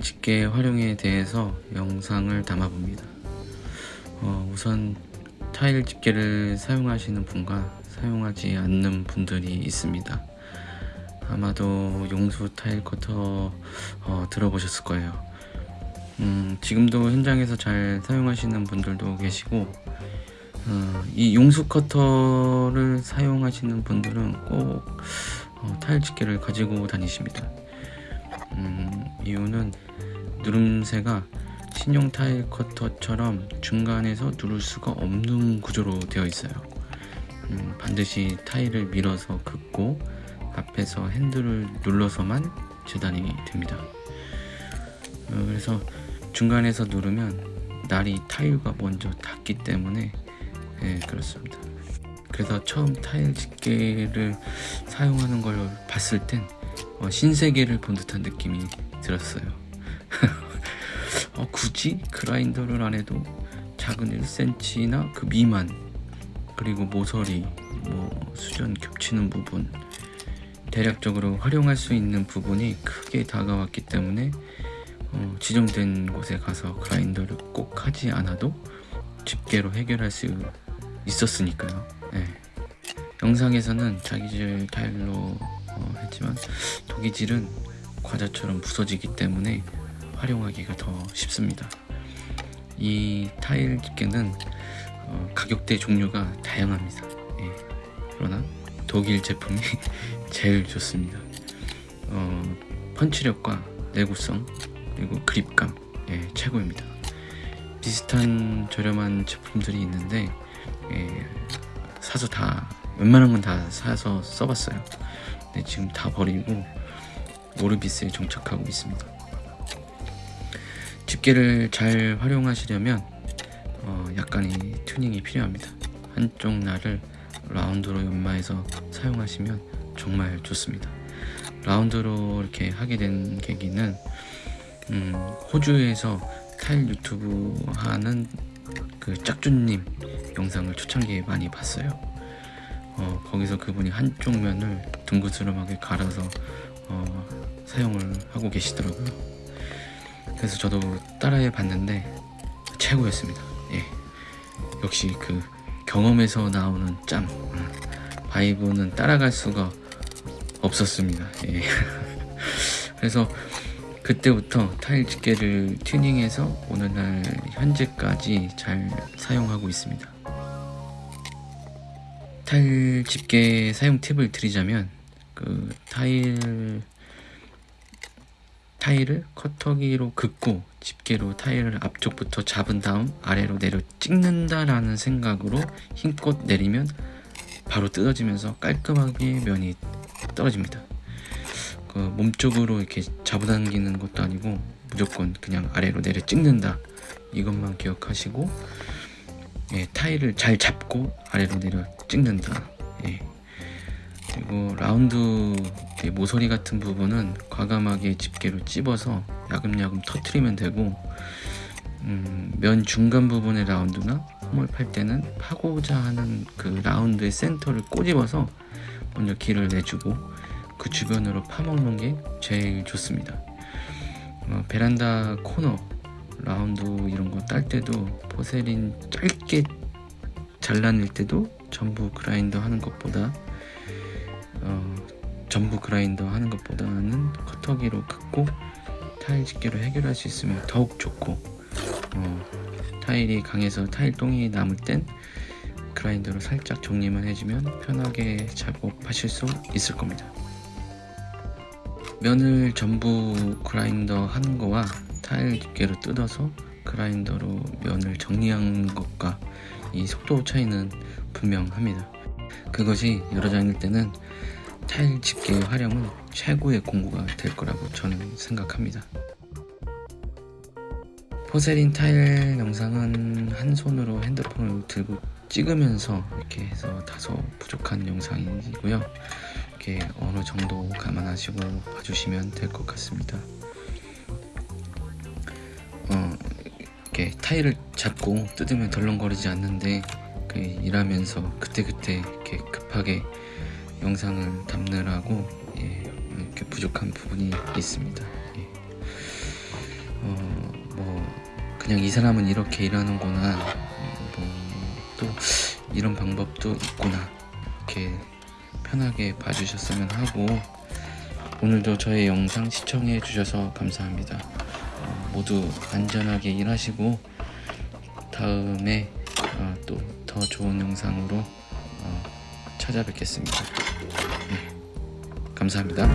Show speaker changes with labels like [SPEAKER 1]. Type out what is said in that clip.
[SPEAKER 1] 집게 활용에 대해서 영상을 담아봅니다. 어, 우선 타일 집게를 사용하시는 분과 사용하지 않는 분들이 있습니다. 아마도 용수 타일 커터 어, 들어보셨을 거예요. 음, 지금도 현장에서 잘 사용하시는 분들도 계시고 어, 이 용수 커터를 사용하시는 분들은 꼭 어, 타일 집게를 가지고 다니십니다. 음, 이유는 누름새가 신용 타일 커터처럼 중간에서 누를 수가 없는 구조로 되어 있어요. 음, 반드시 타일을 밀어서 긋고 앞에서 핸들을 눌러서만 재단이 됩니다. 어, 그래서 중간에서 누르면 날이 타일과 먼저 닿기 때문에 네, 그렇습니다. 그래서 처음 타일 집게를 사용하는 걸 봤을 땐 어, 신세계를 본 듯한 느낌이 들었어요. 어, 굳이 그라인더를 안 해도 작은 1cm나 그 미만 그리고 모서리 뭐 수전 겹치는 부분 대략적으로 활용할 수 있는 부분이 크게 다가왔기 때문에 어, 지정된 곳에 가서 그라인더를 꼭 하지 않아도 집게로 해결할 수 있었으니까요. 네. 영상에서는 자기질 타일로 어, 했지만 도기질은 과자처럼 부서지기 때문에 활용하기가 더 쉽습니다. 이 타일 집게는 어, 가격대 종류가 다양합니다. 예. 그러나 독일 제품이 제일 좋습니다. 어, 펀치력과 내구성 그리고 그립감 예, 최고입니다. 비슷한 저렴한 제품들이 있는데 예, 사서 다 웬만한 건 다 사서 써봤어요. 근데 지금 다 버리고 모르비스에 정착하고 있습니다. 집게를 잘 활용하시려면 어, 약간의 튜닝이 필요합니다. 한쪽 날을 라운드로 연마해서 사용하시면 정말 좋습니다. 라운드로 이렇게 하게 된 계기는 음, 호주에서 타일 유튜브 하는 그 짝준님 영상을 초창기에 많이 봤어요. 어, 거기서 그분이 한쪽 면을 둥그스름하게 갈아서 어, 사용을 하고 계시더라고요. 그래서 저도 따라해 봤는데 최고였습니다. 예. 역시 그 경험에서 나오는 짬 바이브는 따라갈 수가 없었습니다. 예. 그래서 그때부터 타일 집게를 튜닝해서 오늘날 현재까지 잘 사용하고 있습니다. 타일 집게 사용 팁을 드리자면 그 타일 타일을 커터기로 긋고 집게로 타일을 앞쪽부터 잡은 다음 아래로 내려 찍는다라는 생각으로 힘껏 내리면 바로 뜯어지면서 깔끔하게 면이 떨어집니다. 그 몸쪽으로 이렇게 잡아당기는 것도 아니고 무조건 그냥 아래로 내려 찍는다 이것만 기억하시고 예, 타일을 잘 잡고 아래로 내려 찍는다. 예. 그리고 라운드 모서리 같은 부분은 과감하게 집게로 찝어서 야금야금 터트리면 되고 음, 면 중간 부분의 라운드나 홈을 팔 때는 파고자 하는 그 라운드의 센터를 꼬집어서 먼저 길을 내주고 그 주변으로 파먹는 게 제일 좋습니다 어, 베란다 코너 라운드 이런 거 딸 때도 porcelain 짧게 잘라낼 때도 전부 그라인더 하는 것보다 어, 전부 그라인더 하는 것보다는 커터기로 긋고 타일 집게로 해결할 수 있으면 더욱 좋고 어, 타일이 강해서 타일 똥이 남을 땐 그라인더로 살짝 정리만 해주면 편하게 작업하실 수 있을 겁니다. 면을 전부 그라인더 하는 거와 타일 집게로 뜯어서 그라인더로 면을 정리한 것과 이 속도 차이는 분명합니다 그것이 여러 장일 때는 타일 집게의 활용은 최고의 공구가 될 거라고 저는 생각합니다. 포세린 타일 영상은 한 손으로 핸드폰을 들고 찍으면서 이렇게 해서 다소 부족한 영상이고요. 이렇게 어느 정도 감안하시고 봐주시면 될 것 같습니다. 타일을 잡고 뜯으면 덜렁거리지 않는데 그 일하면서 그때그때 이렇게 급하게 영상을 담느라고 예, 이렇게 부족한 부분이 있습니다. 예. 어, 뭐 그냥 이 사람은 이렇게 일하는구나 뭐 또 이런 방법도 있구나 이렇게 편하게 봐주셨으면 하고 오늘도 저의 영상 시청해 주셔서 감사합니다 어, 모두 안전하게 일하시고 다음에 어, 또더 좋은 영상으로 어, 찾아뵙겠습니다. 네, 감사합니다